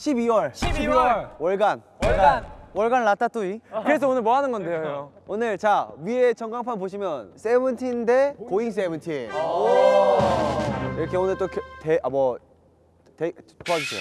12월. 12월. 월간. 월간. 월간 라따뚜이. 그래서 오늘 뭐 하는 건데요 형? 오늘 자 위에 전광판 보시면 세븐틴 대 고잉 세븐틴. 이렇게 오늘 또대아뭐 도와주세요.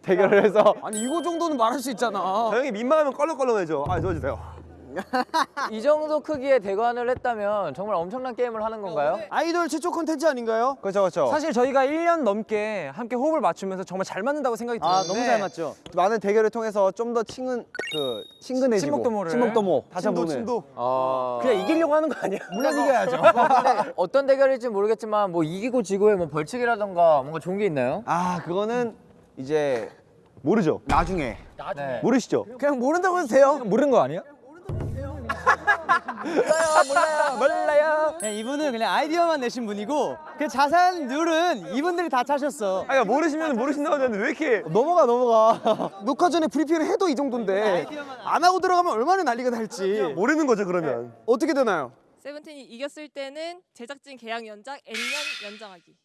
대결을 해서. 아니 이거 정도는 말할 수 있잖아. 형이 민망하면 껄렁껄렁해져. 아, 도와주세요. 이 정도 크기의 대관을 했다면 정말 엄청난 게임을 하는 건가요? 아이돌 최초 콘텐츠 아닌가요? 그렇죠 그렇죠 사실 저희가 1년 넘게 함께 호흡을 맞추면서 정말 잘 맞는다고 생각이 아 들었는데 너무 잘 맞죠 많은 대결을 통해서 좀 더 친근 그 친근해지고 친목도모를. 친목도모 다시 친도, 한번 친도. 어... 그냥 이기려고 하는 거 아니야? 물론 이겨야죠 근데 어떤 대결일지 모르겠지만 뭐 이기고 지고의 뭐 벌칙이라던가 뭔가 좋은 게 있나요? 아 그거는 이제 모르죠? 나중에 네. 모르시죠? 그냥 모른다고 해도 돼요 모르는 거 아니야? 몰라요 몰라요 몰라요 그냥 이분은 그냥 아이디어만 내신 분이고 그 자세한 룰은 이분들이 다 짜셨어 아니, 모르시면 모르신다고 하는데 왜 이렇게. 넘어가 넘어가 녹화 전에 브리핑을 해도 이 정도인데 안 하고 들어가면 얼마나 난리가 날지 모르는 거죠, 그러면. 어떻게 되나요? 세븐틴이 이겼을 때는 제작진 계약 연장 N년 연장하기.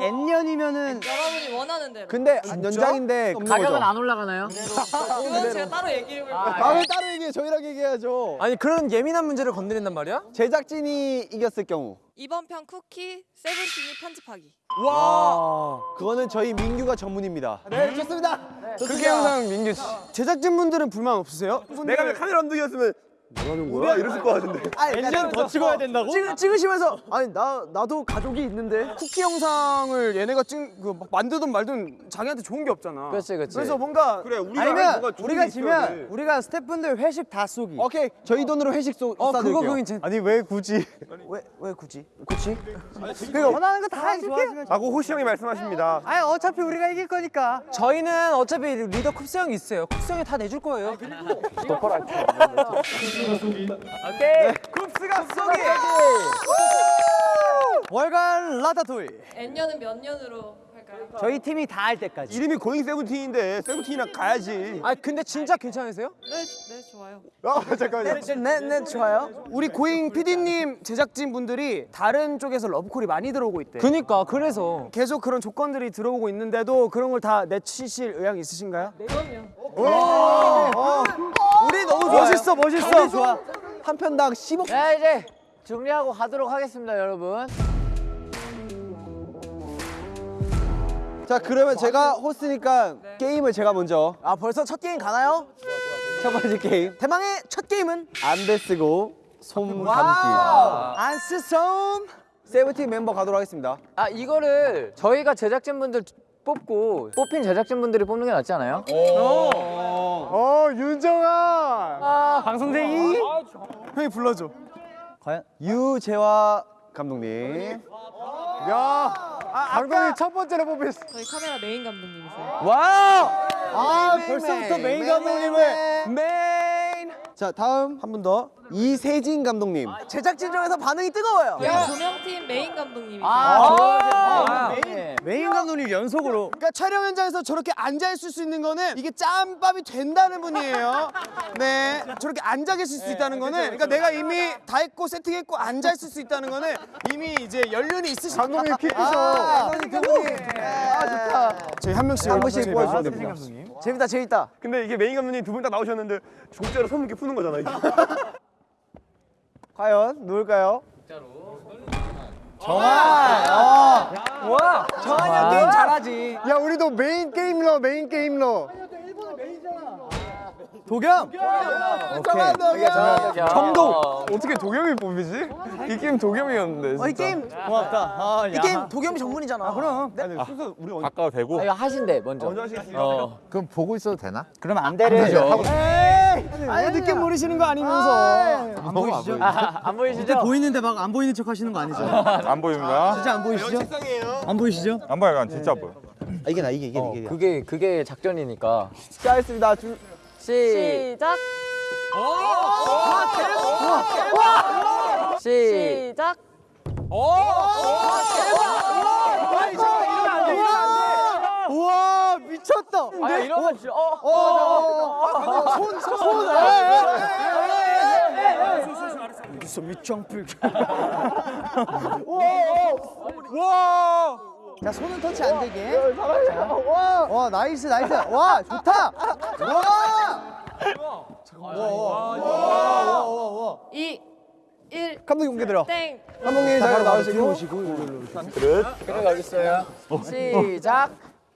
N년이면은 여러분이 원하는 대로. 근데 연장인데 가격은 안 올라가나요? 그건 제가 따로 얘기를 해볼게요. 다음에 따로 얘기해 저희랑 얘기해야죠 아니 그런 예민한 문제를 건드린단 말이야? 제작진이 이겼을 경우 이번 편 쿠키 세븐틴이 편집하기. 와 그거는 저희 민규가 전문입니다 네 좋습니다 그게 항상 민규 씨 제작진분들은 불만 없으세요? 내가 왜 카메라 감독이었으면 뭐하는 거야? 이랬을 것 같은데. N년 더 찍어야 된다고? 찍, 찍으시면서 아니 나 나도 가족이 있는데 쿠키 영상을 얘네가 찍, 그막 만들든 말든 자기한테 좋은 게 없잖아 그렇지, 그렇지. 그래서 뭔가 그래, 우리가 아니면 우리가. 지면 우리가 스태프분들 회식 다 쏘기 오케이 저희 돈으로 회식 쏘 어 그거 그거 괜찮 아니, 왜 굳이. 왜, 왜 굳이? 그치? 그러니까 원하는 거 다 해줄게 라고 호시 형이 말씀하십니다. 아니 어차피 우리가 이길 거니까 저희는 어차피 리더 쿱스 형이 있어요 쿱스 형이 다 내줄 거예요 오케이. 쿱스가 쏘기 월간 라타토이 N년은 몇 년으로 할까요? 저희 팀이 다 할 때까지 이름이 고잉 세븐틴인데 세븐틴이랑 가야지. 아 근데 진짜 괜찮으세요? 네, 네 좋아요. 아, 잠깐만요. 네, 네, 좋아요. 우리 고잉 PD님 제작진 분들이 다른 쪽에서 러브콜이 많이 들어오고 있대. 그니까 그래서 계속 그런 조건들이 들어오고 있는데도 그런 걸 다 내치실 의향 있으신가요? 그럼요. 우리 너무 멋있어, 멋있어. 좋아. 한 편당 10억 자 이제 정리하고 가도록 하겠습니다 여러분. 자 그러면 제가 호스니까 게임을 제가 먼저 아, 벌써 첫 게임 가나요? 첫 번째 게임 대망의 첫 게임은 안대 쓰고 솜 감기 안스솜. 세븐틴 멤버 가도록 하겠습니다 아 이거를 저희가 제작진분들 뽑고 뽑힌 제작진분들이 뽑는 게 낫지 않아요? 어, 윤정아. 방송쟁이. 형이 불러줘. 과연 유재화 감독님 야. 아, 감독님 첫 번째로 뽑혔어. 저희 카메라 메인 감독님이세요. wow 아, 벌써부터 메인 감독님을 메인. 자 다음 한 분 더. 이세진 감독님 제작진 중에서 반응이 뜨거워요. 저희 조명팀 메인 감독님이세요. 아, 네. 메인 감독님 연속으로. 그러니까 촬영 현장에서 저렇게 앉아 있을 수 있는 거는 이게 짬밥이 된다는 분이에요. 네, 저렇게 앉아 계실 수 있다는 거는 그러니까 내가 이미 다 했고 세팅했고 앉아 있을 수 있다는 거는 이미 이제 연륜이 있으신 감독님 퀴즈. 아, 감독님. 아, 좋다. 저희 한 명씩 한 분씩 보여주시면 됩니다 재밌다, 재밌다. 근데 이게 메인 감독님 두분딱 나오셨는데 종자로 손 이렇게 푸는 거잖아, 이게. 과연 누굴까요? 와 정한이 형 게임 잘하지 야, 우리도 메인 게임러, 메인 게임러. 도겸. 오케이 정도. 어떻게 도겸이 뽑히지? 이 게임 도겸이었는데. 어, 이 게임 고맙다. 이 게임 도겸이 전문이잖아. 그럼. 아니, 순서 우리 언제 아까 되고 아, 이거 하신대 먼저. 먼저 하시겠습니다. 어. 그럼 보고 있어도 되나? 그럼 안대를 하고. 아니 늦게 모르시는 거 아니면서. 안 보이시죠? 아, 안 보이시죠? 보이는데 막 안 보이는 척 하시는 거 아니죠? 안 보입니다. 진짜 안 보이시죠? 안 보이시죠? 안 보여, 진짜 안 보여. 아, 이게 나 이게 이게 이게 그게 그게 작전이니까. 시작하겠습니다 줄 시. 시작. 시. 시작. 아, 이러면 안 돼, 이러면 안 됐어. 어. 손 손손 자 손은 터치 안 되게. 자, 와 nice nice. 와 좋다. 와. 2 1 감독 용기 들어. 땡. 감독님 잘 나오시고. 그래 여기 있어요. 시작.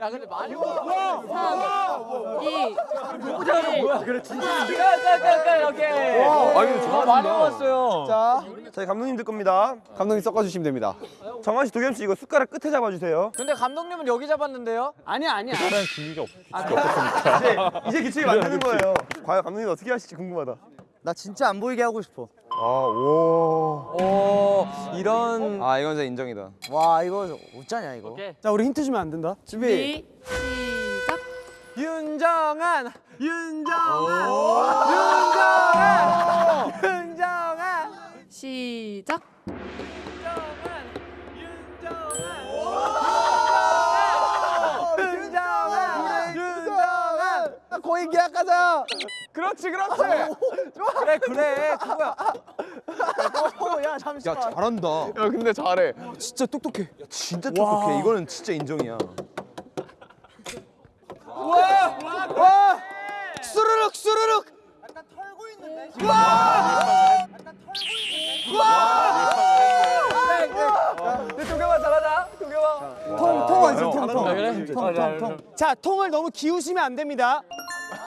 야 근데 많이 왔어. 2 뭐야 그래 진짜. 깔깔깔깔 오케이. 아 이거 많이 왔어요. 자 저희 감독님들 겁니다. 감독님 섞어 주시면 됩니다. 정한 씨, 도겸 씨 이거 숟가락 끝에 잡아 주세요. 근데 감독님은 여기 잡았는데요? 아니야 아니야. 이제 기초에 만드는 거예요. 과연 감독님 어떻게 하실지 궁금하다. 나 진짜 안 보이게 하고 싶어. 아, 오. 오 이런 아 이건 진짜 인정이다. 와 이거 어쩌냐 이거. 자 우리 힌트 주면 안 된다. 준비. 2 시작. 윤정한 윤정한 윤정한 윤정한 시작. 윤정한 윤정한 거의 계약하자. 그렇지 그렇지 그래 그래 그거야 야 잠시만. 야 잘한다. 야 근데 잘해 진짜 똑똑해. 진짜 똑똑해. 이거는 진짜 인정이야. 수르륵 수르륵. 도겸아 잘하자 도겸아 통통 완성 아, 통통. 그래? 통통통. 자 통을 너무 기우시면 안 됩니다.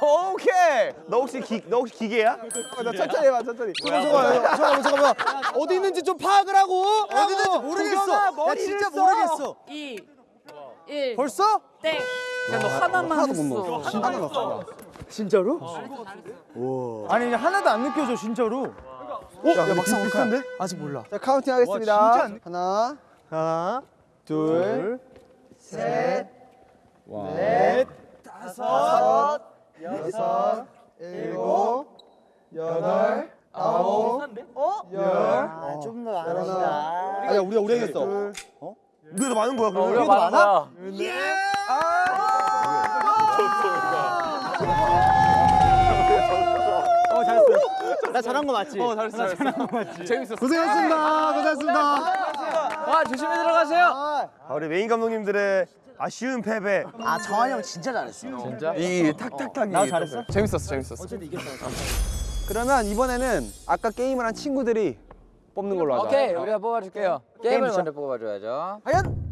오케이. 너 혹시 기, 너 혹시 기계야? 나 천천히 해봐 천천히. 잠깐만 잠깐만 잠깐만. 어디 있는지 좀 파악을 하고. 어디 있는지 모르겠어. 야 진짜 모르겠어. 2 1 벌써? 땡. 야 너 하나만 했어. 하나 넣었어. 진짜로? 아니 그냥 하나도 안 느껴져 진짜로. 야, 야 막상 비슷한데? 아직 몰라. 자 counting 하겠습니다. 하나, 하나, 둘, 셋, 넷, 다섯, 여섯, 일곱, 여덟, 아홉, 열. 좀더 많으시다. 아니야 우리가 우리가 이겼어. 우리가 더 많은 거야. 그러면. 우리가 많은 거야. 나 잘한 거 맞지? 어 잘했어 잘했어 재밌었어. 고생했습니다. 고생했습니다. 와 조심히 들어가세요. 아, 우리 메인 감독님들의 아쉬운 패배. 아 정한이 형 진짜 잘했어. 진짜? 이 탁탁탁이. 나 잘했어? 재밌었어 재밌었어 그러면 이번에는 아까 게임을 한 친구들이 뽑는 걸로 하자. 오케이 우리가 뽑아줄게요. 게임을 시작. 먼저 뽑아줘야죠. 과연?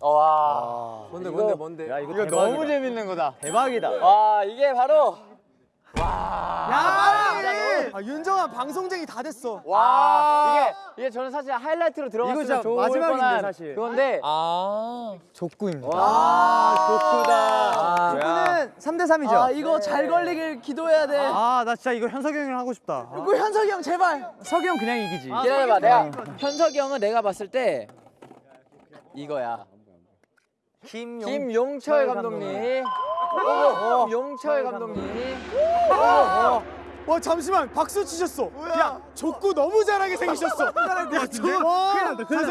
와. 뭔데 이거- 뭔데 뭔데 야 이거 너무 재밌는 거다. 대박이다. 와 이게 바로 아 윤정아 방송쟁이 다 됐어. 와 이게 이게 저는 사실 하이라이트로 들어갔으면 좋을 마지막인데, 뻔한 사실. 그건데 아 족구입니다. 아, 족구다. 이거는 3대 3이죠. 아 이거 잘 걸리길 기도해야 돼. 아, 나 진짜 이거 현석이 형이랑 하고 싶다. 이거 현석이 형 제발. 석이 형 그냥 이기지. 기다려 봐 내가 현석이 형은 내가 봤을 때 이거야. 김용. 김용철 감독님. 김용철 감독님. 와 잠시만 박수 치셨어. 야 족구 너무 잘하게 생기셨어. 야 저. 큰일 났다 큰일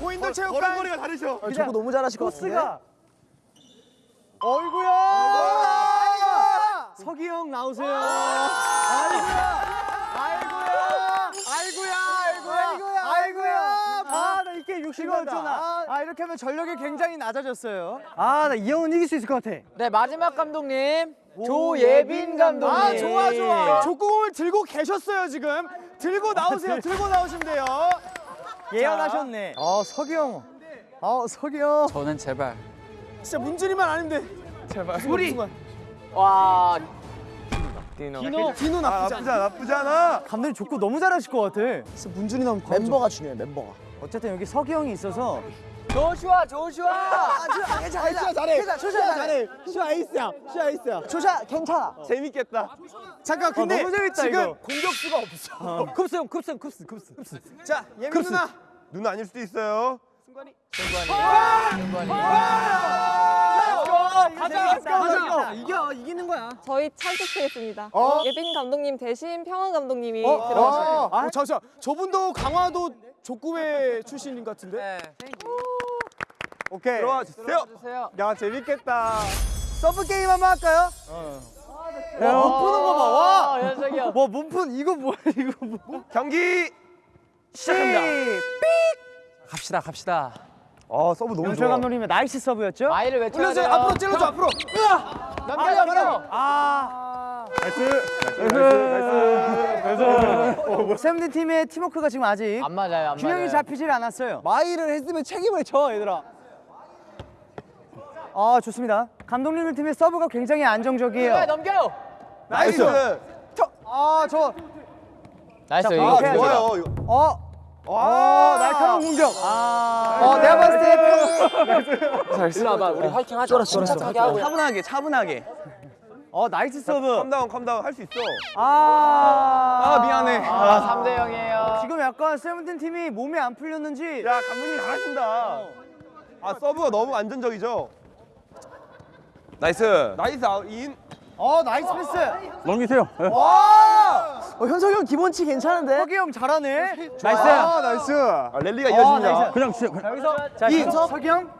고인돌 체육관. 걸음걸이가 다르셔. 저거 너무 잘하실 것 같은데. 어이구야. 석이 형 나오세요. 아이고야 아이고야 아이고야. 아, 나 이게 60원 아, 아, 이렇게 하면 전력이 굉장히 낮아졌어요. 아, 나이 형은 이길 수 있을 것 같아. 네 마지막 감독님 조예빈 감독님. 아 좋아 좋아. 족구공을 들고 계셨어요 지금. 들고 나오세요. 들고 나오시면 돼요. 예언하셨네. 아, 석이 형. 아, 석이 형. 저는 제발. 진짜 문준이만 아니면 돼. 제발 우리 와 디노 디노 디노 아, 나쁘지 나쁘지 않아. 나쁘지 않아. 감독님 족구 너무 잘하실 것 같아. 진짜 문준이 나오면 멤버가 중요해 멤버가. 어쨌든 여기 석이 형이 있어서 조슈아 조슈아. 괜찮아 괜찮아 잘해. 괜찮아 조샤 잘해. 슈아 에이스야. 슈아 에이스야. 조샤 괜찮아. 재밌겠다. 잠깐 근데 너무 재밌다, 지금 이거. 공격수가 없어. 쿱스 형, 쿱스 형, 쿱스, 쿱스. 자 예민 누나. 누나 아닐 수도 있어요. 승관이. 승관이. let's go! 가자 가자 이겨 이기는 거야 저희 찬스겠습니다. 어? 예빈 감독님 대신 평원 감독님이 어, 들어가셔요. 아, 잠시만. 저분도 강화도 족구회 출신인 것 같은데? 네. 오케이. 들어와 주세요. 주세요. 야, 재밌겠다. 서브 게임 한번 할까요? 와 몸 푸는 거 봐 와 아, 현석이 형. 뭐 몸 푼 이거 뭐야 이거 뭐 경기 시작합니다. 갑시다 갑시다. 아 서브 너무 좋아. 감독님의 nice 서브였죠? my를 외쳐야 올려줘요. 돼요. 앞으로 찔러줘, 앞으로. 넘겨 넘겨. 아 nice. nice. nice. 세븐틴 팀의 팀워크가 지금 아직 안 맞아요. 안 균형이 맞아요. 잡히질 않았어요 my를 했으면 책임을 져 얘들아. 아 좋습니다 감독님 팀의 서브가 굉장히 네, 안정적이에요 넘겨요. nice. 아저 nice 자, 이거. 오케이. 좋아요. 어? 어 날카로운 공격 아 어, 내가 봤을 때 일로 와봐 우리 화이팅 하자. 침착하게 하고. 차분하게 차분하게. 어 nice 서브 calm down calm down 할 수 있어. 아, 아 미안해. 아, 3대 0이에요. 지금 약간 세븐틴 팀이 몸이 안 풀렸는지 야 감독님 잘하신다. 아 서브가 너무 안정적이죠. nice. nice 아웃 in. 어 nice 패스 넘기세요. 와 어, 현석이 형 기본치 괜찮은데? 석이 형 잘하네 nice. 아, nice. 아, 랠리가 어, 이어집니다. nice. 그냥 진짜. 자, 여기서 자 현석 석이 형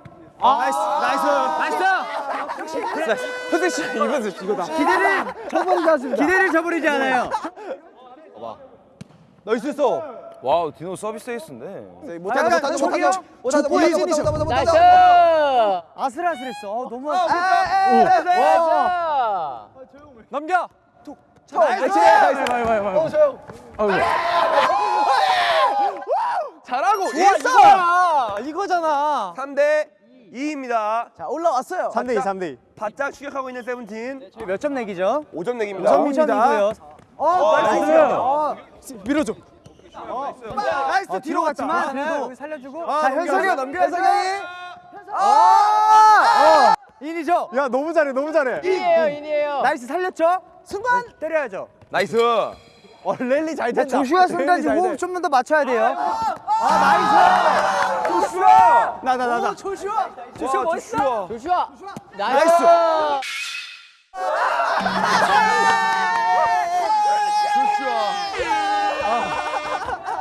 아, nice. nice. nice 현석 씨 이거 이거다. 기대를 저번 가습니다. 기대를 저버리지 않아요 nice 했어. wow 디노 서비스 에이스인데. 약간 저기 형 족구 예진이죠. 나이스. 아슬아슬했어 어, 너무 아, 아슬 나이스. 넘겨. nice. 잘하고 좋아, 있어. 이거잖아. 3대 2입니다. 자 올라왔어요. 3대 2, 3대 2. 바짝 추격하고 있는 세븐틴. 몇점 내기죠? 5점 내기입니다. 오점. 5점이고요 어 nice 어, 밀어줘. nice. 뒤로 갔지만 그래도 살려주고 아, 자 현석이가 넘겨, 현석이 아! in이죠 야, 너무 잘해. 너무 잘해. in이에요 in이에요. nice 살렸죠? 순간 때려야죠 nice. 어 랠리 잘 된다. 조슈아 순간지. 호흡 좀만 더 맞춰야 돼요 아 나이스 조슈아 나, 나, 나, 나. 조슈아. 조슈아 멋있어 조슈아. 나이스.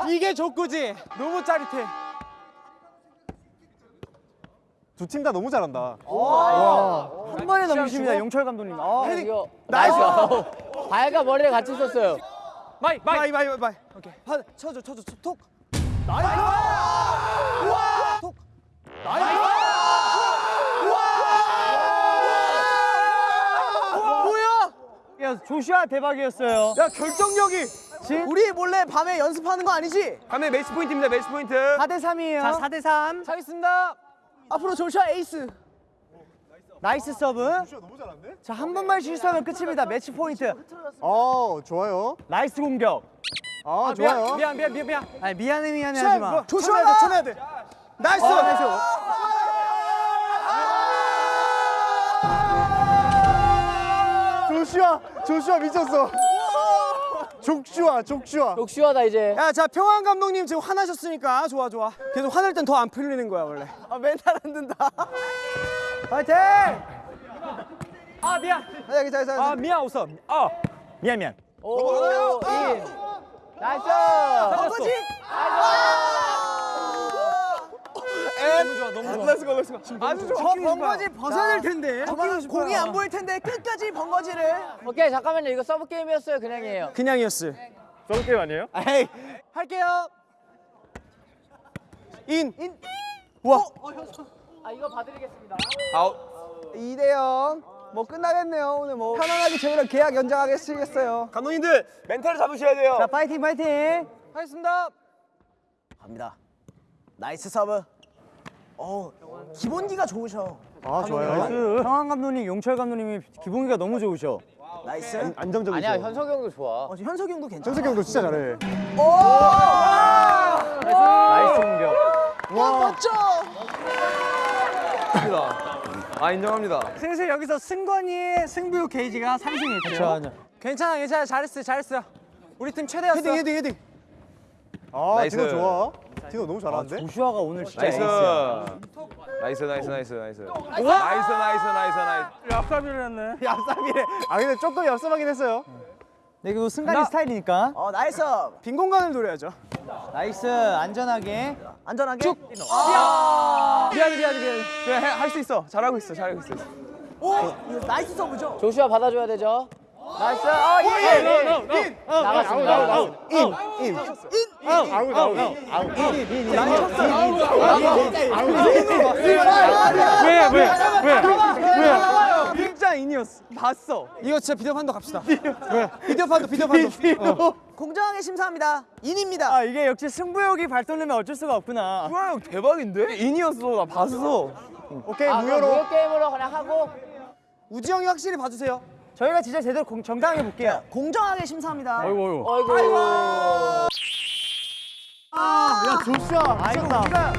이게 족구지 너무 짜릿해 두 팀 다 너무 잘한다. 한 번에 넘기십니다 용철 감독님 아, 이거 나이스. 아우, 발과 머리를 같이 썼어요. my my. my, my, my. 오케이. 파, 쳐줘, 쳐줘, 쳐, 톡. 야 조슈아 대박이었어요 야, 결정력이. 우리 몰래 밤에 연습하는 거 아니지? 가면 매치 포인트입니다. 매치 포인트. 4대 3이에요 자 4대 3 하겠습니다. 앞으로 조슈아 에이스. 나이스 서브 자 한 번만 실수하면 끝입니다 매치 포인트 어, 좋아요. 나이스 공격 아, 좋아요. 미안 미안 미안 미안. 아니 미안해 미안해 하지마 조심해야 돼, 쳐내야 돼. 나이스. 어, 나이스 조슈아, 조슈아 미쳤어. 족슈아, 족슈아. 족슈아다 이제. 야, 자 평환 감독님 지금 화나셨으니까 좋아, 좋아. 계속 화낼 땐 더 안 풀리는 거야 원래. 아 멘탈 안 든다. 파이팅 아 미안. 아 여기 잘아 미안 웃어. 아 미안 미안. 오. 인. 나이스. 거지? 너무 좋아 너무 좋아. let's go let's go. 아주 좋아. 저 벙거지 벗어야 될 텐데 공이 안 보일 텐데 끝까지 벙거지를. 오케이 잠깐만요. 이거 서브 게임이었어요. 그냥이에요. 그냥이었어. 저런 게임 아니에요? 에이, 할게요 인. 아 이거 봐드리겠습니다. 아웃. 2대 0. 뭐 끝나겠네요. 오늘 뭐 편안하게 저희랑 계약 연장하겠어요. 감독님들 멘탈을 잡으셔야 돼요. 자 파이팅 파이팅 하겠습니다. 갑니다. 나이스 서브. 어 기본기가 좋으셔. 아, 좋아요. 평환 감독님 용철 감독님이 기본기가 너무 좋으셔 나이스. 안정적이죠. 아니야 현석이 형도 좋아. 어, 현석이 형도 괜찮아. 정석이 형도 진짜 잘해. 나이스 공격 멋져. 아 인정합니다. 슬슬 여기서 승관이의 승부 게이지가 상승했죠 괜찮아 괜찮아 잘했어 잘했어. 우리 팀 최대였어. 헤딩, 헤딩, 헤딩. 아, 나이스. 좋아. 디노 너무 잘하는데? 조슈아가 오늘 진짜 나이스. 나이스 나이스 나이스 나이스. 나이스 나이스 나이스 나이스. 얍삽이를 했네. 얍삽이래. 아 근데 조금 얍삽하긴 했어요. 네, 그리고 승관이 스타일이니까. 어 나이스 빈 공간을 노려야죠. 나이스. 안전하게. 안전하게 쭉 미안해 미안해 미안해. 그냥 할수 있어. 잘하고 있어 잘하고 있어. 오! 이거 나이스 서브죠? 조슈아 받아줘야 되죠. 나이스. 아, 예. 인. 나갔습니다. 아웃 아웃 아웃. 진짜 인이었어. 봤어. 이거 진짜 비디오 판도 갑시다. 비디오 판도 비디오 판도. 공정하게 심사합니다 인입니다 아 이게 역시 승부욕이 발동되면 어쩔 수가 없구나. 형 대박인데? 인이었어 나 봤어. 오케이 아, 무효로. 무효 게임으로 그냥 하고. 우지 형이 확실히 봐주세요. 저희가 진짜 제대로 공, 정당하게 볼게요. 공정하게 심사합니다 어이구. 야 조슈아. 아 이거 우리가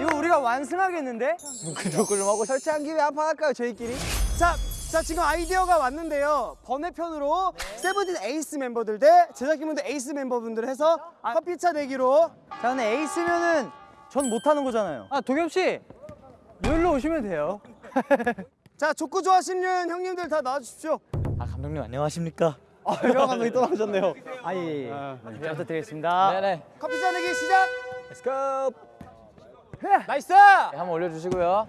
이거 우리가 완승하겠는데? 그걸 좀 하고 설치한 김에 한판 할까요 저희끼리? 자, 자 지금 아이디어가 왔는데요. 번외편으로 세븐틴 에이스 멤버들 대 제작진분들 에이스 멤버분들 해서 커피차 내기로 자 근데 에이스면은 전 못하는 거잖아요. 아 도겸 씨 여기로 오시면 돼요. 자 족구 좋아하시는 형님들 다 나와주십시오. 아 감독님 안녕하십니까? 아형 감독님 또 나오셨네요. 아예 예. 잘 부탁드리겠습니다. 네네. 커피차 내기 시작. Let's go. 나이스! 네, 한번 올려주시고요.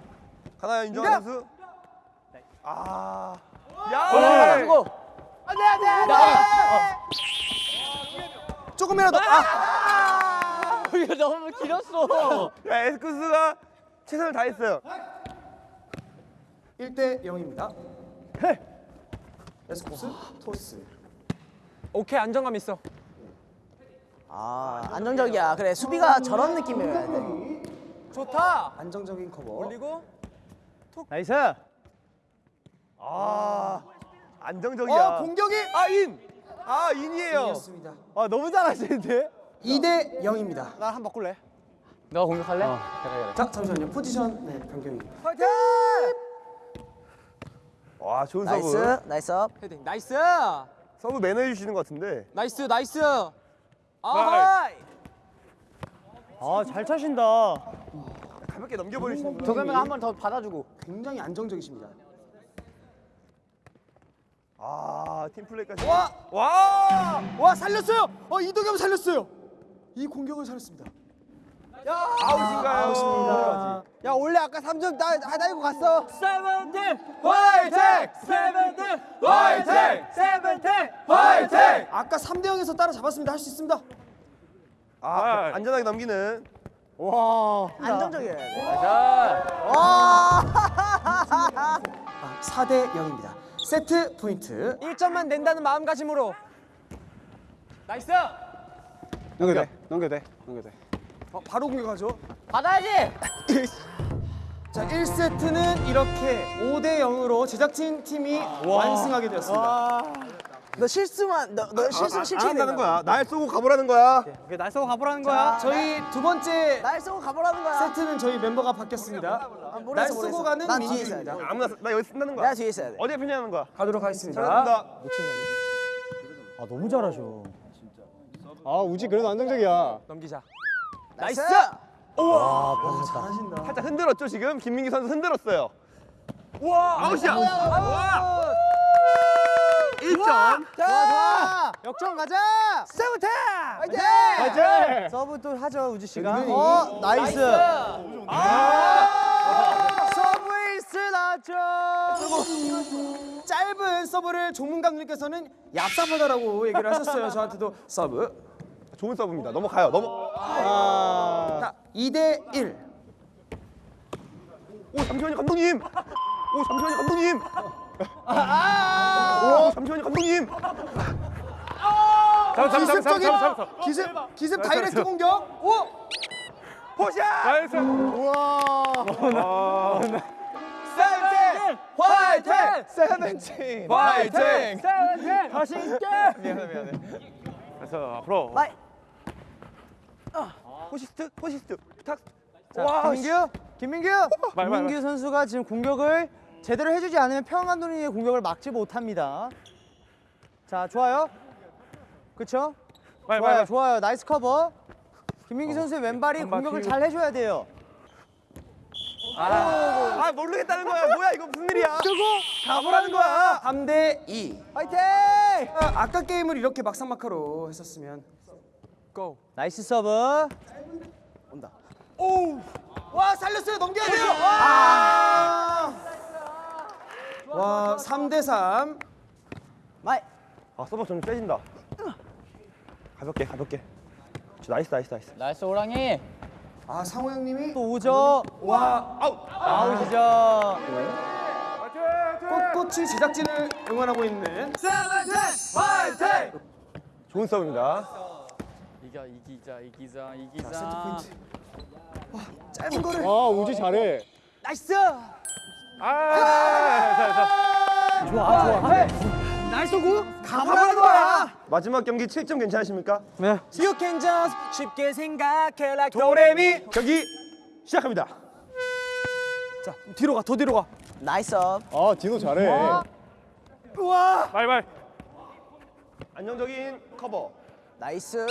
하나 인정한 선수. 아. 야. 받아주고. 조금이라도 아 이거 너무 길었어. 야 에스쿱스가 최선을 다했어요. 1대 0입니다. 에스쿱스 토스. 오케이 안정감 있어. 아 안정적이야 그래 수비가 저런 느낌이어야 돼 좋다. 안정적인 커버. 올리고 나이스! 아. 안정적이야. 어 공격이 아 인. 아 인이에요. 이었습니다. 아 너무 잘하시는데? 2대 0입니다. 나한번 바꿀래? 너가 공격할래? 그래 그래. 자 잠시만요. 포지션 네 변경입니다. 와 좋은 나이스 서브. 나이스 업 헤딩. 나이스. 서브 매너 해 주시는 것 같은데. 나이스 나이스. 아하이. 아잘 차신다. 가볍게 넘겨버리시는 거. 도겸이가 한번 더 받아주고. 굉장히 안정적이십니다. 아 팀플레이까지. 와! 와. 와 살렸어요. 어 이도겸 살렸어요. 이 공격을 살렸습니다. 아웃인가요? 아웃입니다. 야 원래 아까 3점 따, 따이고 갔어 세븐틴! 화이팅! 세븐틴! 화이팅! 세븐틴! 화이팅! 아까 3대 0에서 따라잡았습니다. 할 수 있습니다. 아 안전하게 넘기는. 와. 안정적이어야 돼 자. 와 4대 0입니다. 세트 포인트. 1점만 낸다는 마음가짐으로. 나이스. 넘겨돼. 넘겨돼. 넘겨돼. 어, 바로 공격하죠. 받아야지. 자, 1세트는 이렇게 5대 0으로 제작진 팀이 완승하게 되었습니다. 너 실수만 너, 너 실수 실책이 안 한다는 된다 거야. 날 쏘고 가보라는 거야. 오케이 날 쏘고 가보라는 거야. 자, 저희 두 번째 날 쏘고 가보라는 거야 세트는 저희 멤버가 바뀌었습니다. 모르겠어, 날 모르겠어. 쓰고 가는 난 뒤에 있어야. 돼. 아무나 나 여기 쓴다는 거야. 내가 뒤에 있어야 돼 어디에 편냐는 거야. 가도록 하겠습니다. 잘한다. 아 너무 잘하셔. 아 우지 그래도 안정적이야. 넘기자. 나이스 살짝 흔들었죠 지금 김민기 선수 흔들었어요. 와 아웃이야. 와. 1점. 자, 역전 가자. 세븐틴 화이팅 맞아. 서브 또 하죠 우지 씨가. 어 나이스. 서브 에이스 나죠. 짧은 서브를 조문 감독님께서는 얍삽하다라고 얘기를 하셨어요. 저한테도 서브. 좋은 서브입니다. 넘어가요. 넘어. 아. 자, 2대 1. 오 잠시만요 감독님. 오 잠시만요 감독님. 오 잠시만요 감독님. 기습적인 기습 기습 다이렉트 공격. 오! 포샷. 세븐틴 화이팅! 세븐틴 화이팅! 세븐틴 다시 있게. 그래서 앞으로 마이 포시스트 포시스트 부탁. 자, 와, 김민규, 김민규, 김민규 선수가 지금 공격을 제대로 해주지 않으면 평 감독님의 공격을 막지 못합니다. 자, 좋아요. 그렇죠? 좋아요, 좋아요. 나이스 커버. 김민기 선수의 왼발이 공격을 잘 해줘야 돼요. 아 모르겠다는 거야. 뭐야 이거 무슨 일이야? 쓰고 가보라는 거야. 3대 2. 화이팅! 아, 아까 게임을 이렇게 막상막하로 했었으면 nice 서브. 와 살렸어요 넘겨야 돼요 아! 와 3대 3 my. 아 서버 좀 세진다. 가볍게 가볍게. 저 nice nice nice. nice 호랑이. 아 상호 형님이 또 오죠. 와 아웃. 아웃이죠. 꼿꼿이 제작진을 응원하고 있는 좋은 서브입니다. 이겨 이기자 이기자 이기자. 짧은 거를 아 우지 잘해. nice. 아, 좋아 좋아. nice 구. 가보라는 거야. 마지막 경기 7점 괜찮으십니까? You can just 쉽게 생각해 like 도레미 경기 시작합니다. 자 뒤로 가 더 뒤로 가 nice up. 아 디노 잘해. 바이바이. 안정적인 커버. nice.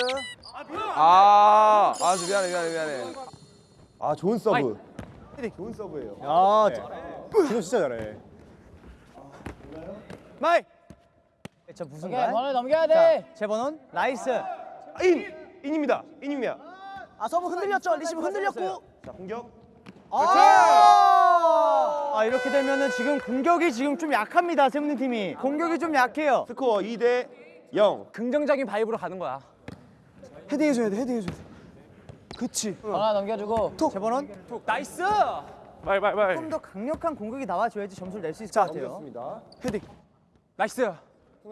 아, 아, 미안해, 미안해, 미안해. 아 좋은 서브. 좋은 서브예요. 아 디노 진짜 잘해. my. 자 오케이 부승관? 버논 넘겨야 돼. 제 번호는 nice. 아, 인 인입니다. 인입니다. 아 서브 흔들렸죠. 리시브 흔들렸고. 자 공격. 아! 아 이렇게 되면은 지금 공격이 지금 좀 약합니다 세븐틴 팀이 공격이 좀 약해요 스코어 2대 0. 긍정적인 vibe로 가는 거야. 헤딩해줘야 돼 헤딩해줘야 돼 그치 버논 넘겨주고. 제 번호는 nice! my my my. 좀더 강력한 공격이 나와줘야지 점수를 낼 수 있을 것 같아요 넘겼습니다. 헤딩 nice!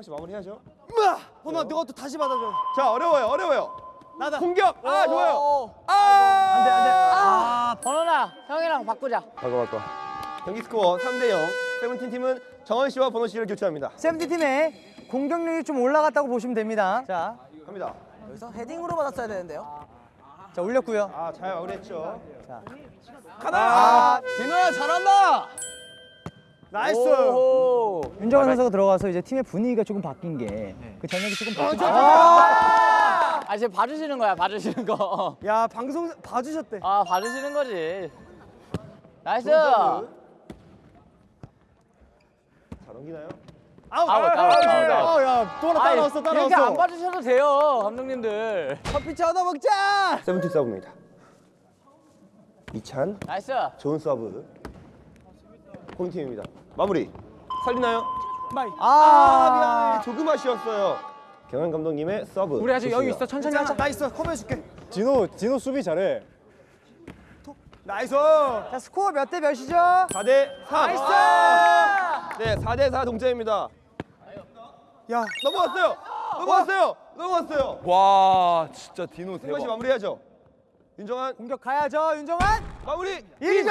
씨 마무리해야죠. 으아 너가 또 다시 받아줘 자 어려워요 어려워요. 나다 공격. 아 좋아요. 안돼 안돼 아 버논아 형이랑 바꾸자. 바꿔 바꿔. 경기 스코어 3 대 0. 세븐틴 팀은 정한 씨와 버논 씨를 교체합니다. 세븐틴 팀의 공격력이 좀 올라갔다고 보시면 됩니다 자, 갑니다. 여기서 헤딩으로 받았어야 되는데요 자 올렸고요 아 잘 마무리했죠. 아, 디노야 잘한다. nice 오. 윤정한 선수가 들어가서 이제 팀의 분위기가 조금 바뀐 게 그 전력이 조금 바뀐 거아 지금 봐주시는 거야 봐주시는 거. 야 방송 봐주셨대 아 봐주시는 거지. nice. 자 넘기나요? 아웃 아웃 아웃. 아웃. 아야또 하나 아이, 따라왔어 이렇게 안 따라왔어. 봐주셔도 돼요 감독님들. 커피 얻어 먹자 세븐틴 서브입니다. 이찬 nice. 좋은 서브. 홈팀입니다. 마무리. 살리나요? 아, 조금 아쉬웠어요. 경환 감독님의 서브. 우리 아직 여유 좋습니다. 있어. 천천히 하자. 나 있어 커버해 줄게 디노 디노 수비 잘해. nice 자 스코어 몇 대 몇이죠? 4대 3. nice! 네, 4대 4 동점입니다. 야 넘어갔어요. 넘어갔어요. 넘어갔어요. 와, 진짜 디노 승관 씨 마무리하죠. 윤정환 공격 가야죠 윤정환 마무리. 1위죠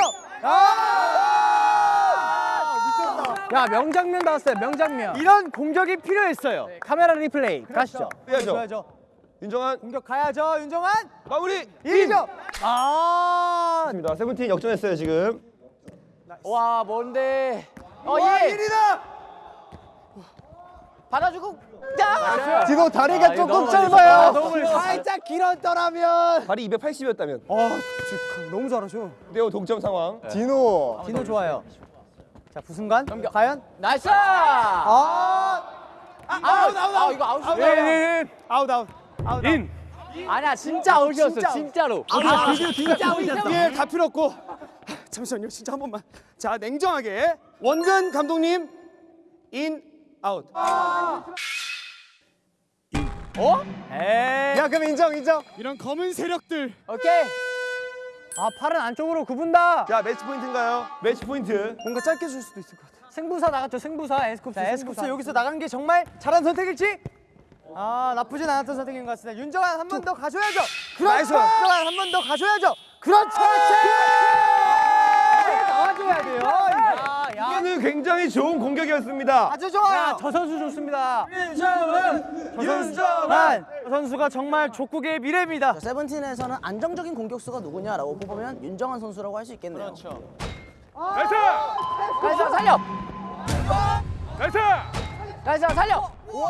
야, 명장면 나왔어요. 명장면. 이런 공격이 필요했어요 카메라 리플레이 가시죠 해야죠. 윤정환 공격 가야죠 윤정환 마무리. 1위죠 아 입니다. 세븐틴 역전했어요 지금. 와 뭔데? 어 와 예. 1위다 받아주고. 야. 디노 다리가 아, 조금 너무 짧아요. 살짝 길었더라면. 발이 280이었다면. 아 지금 너무 잘하셔. 네오 동점 상황. 디노 디노 좋아요. 자 부승관? 과연? nice. 아! 아웃 아웃 아웃 이거 아웃이야. 아웃 아웃. 인! 아니야 진짜 아웃이었어 진짜 로. 아 드디어 진짜 아웃이었어. 예 다 필요 없고. 하, 잠시만요 진짜 한 번만. 자 냉정하게. 원근 감독님 인 아웃. 에이 야 그럼 인정 인정. 이런 검은 세력들. 오케이. 아 팔은 안쪽으로 굽은다. 자 매치 포인트인가요? 매치 포인트. 뭔가 짧게 줄 수도 있을 것 같아. 승부사 나갔죠 승부사. 에스쿱스 자, 에스쿱스 여기서 나간 게 정말 잘한 선택일지? 아 나쁘진 않았던 선택인 것 같습니다. 윤정한 한 번 더 가줘야죠. 그렇죠. 윤정한 한 번 더 가줘야죠. 그렇죠. 나와줘야 돼요. 야 야. 이거는 굉장히 좋은 공격이었습니다. 아주 좋아요 저 선수 좋습니다 윤정한 저 선수가 정말 족구의 미래입니다 세븐틴에서는 안정적인 공격수가 누구냐라고 뽑으면 윤정한 선수라고 할 수 있겠네요. nice! nice 살려. nice! nice 살려. 와!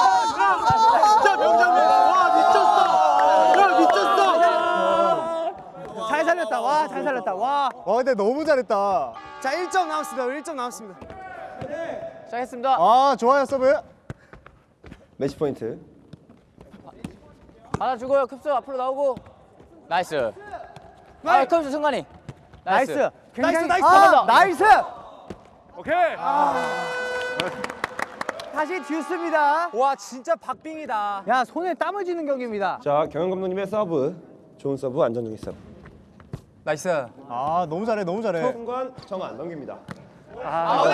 진짜 명장면. 와 미쳤어. 야 미쳤어. 잘 살렸다. 와 잘 살렸다. 와. 와 근데 너무 잘했다. 자 1점 남았습니다 1점 남았습니다 시작했습니다. 아 좋아요 서브. 매치 포인트. 받아주고요. 쿱스 앞으로 나오고. nice. 아, 쿱스 승관이. nice. nice. 굉장히 nice, 아, nice. nice. 오케이. 다시 듀스입니다. 와 진짜 박빙이다. 야 손에 땀을 쥐는 경기입니다. 자 경영 감독님의 서브. 좋은 서브, 안정적인 서브. Nice. 아 너무 잘해 너무 잘해. 순간 정한 넘깁니다. 아,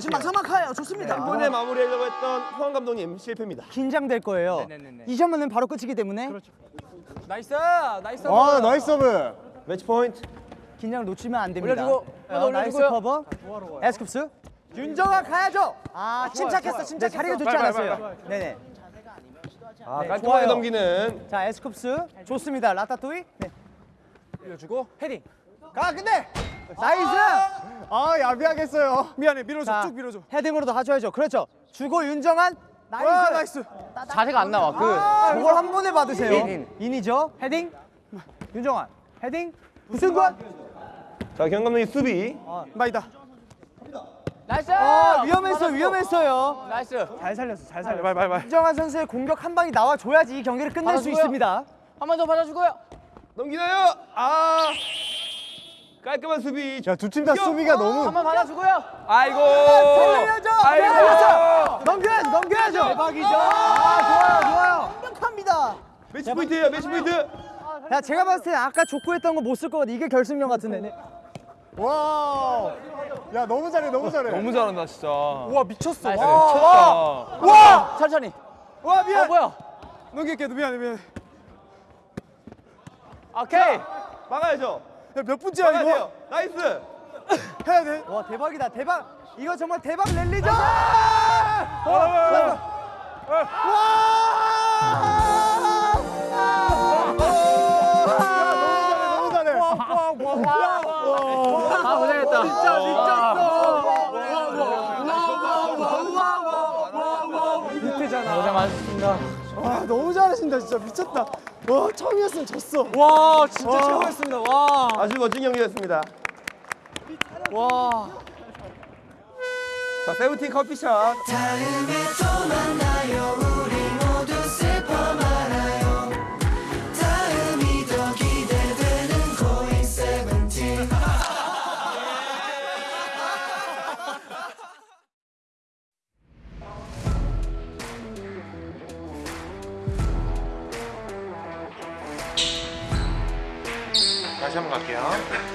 지금 막상막하예요. 좋습니다. 이번에 마무리하려고 했던 포항 감독님 실패입니다. 긴장될 거예요. 이 점은 바로 끝이기 때문에 nice. 나이스. 아 나이스 서브. 매치 포인트. 긴장을 놓치면 안 됩니다. 올려주고, 어, 나이스. 커버. 에스쿱스. 윤정아 가야죠. 아 침착했어, 침착했어. 네, 자리가 좋지 않았어요. 네네. 아, 네, 깔끔하게. 넘기는 자 에스쿱스 좋습니다. 라타토이. 네. 올려주고 헤딩. 가 근데 나이스. 아 야비하겠어요. 미안해 밀어줘 자, 쭉 밀어줘 헤딩으로도 하셔야죠. 그렇죠. 주고 윤정한 나이스. 와 나이스 자세가 안 나와. 그 아, 저걸 한 번에 받으세요. 인, 인. 인이죠. 헤딩. 윤정한. 헤딩. 우승관. 자 경영 감독님 수비. 마이다 nice. 아, 위험했어, 위험했어요. Nice. 잘 살렸어, 잘 살렸어. 윤정한 선수의 공격 한 방이 나와 줘야지 이 경기를 끝낼 수 받아주고요. 있습니다. 한 번 더 받아주고요. 넘기나요? 아 깔끔한 수비. 야 두 팀 다 수비가 너무. 한번 받아주고요. 아이고. 살려야죠. 아이고. 살렸어. 넘겨야죠, 넘겨야죠. 대박이죠. 아, 좋아요, 좋아요. 완벽합니다. 매치 포인트예요. 매치 포인트. 야, 제가 봤을 때 아까 족구했던 거 못 쓸 것 같아. 이게 결승전 같은데. 네. 와. 야 너무 잘해 너무 잘해. 너무 잘한다 진짜. 와 미쳤어. Nice. 와. 와. 천천히. 와 미안 어 뭐야? 넘길게 미안해 미안해 오케이. 막아야죠. 야, 몇 분째야 막아야 이거 돼요. Nice. 해야 돼 와, 대박이다. 대박. 이거 정말 대박 랠리죠? 너무 잘해 너무 잘해. 아 고생했다. 진짜 밑에잖아. 고생 많으셨습니다. 와 너무 잘하신다 진짜 미쳤다 와 처음이었으면 졌어 와 진짜 최고였습니다. 와. 아주 멋진 경기였습니다. 와. 자 세븐틴 커피숍. 다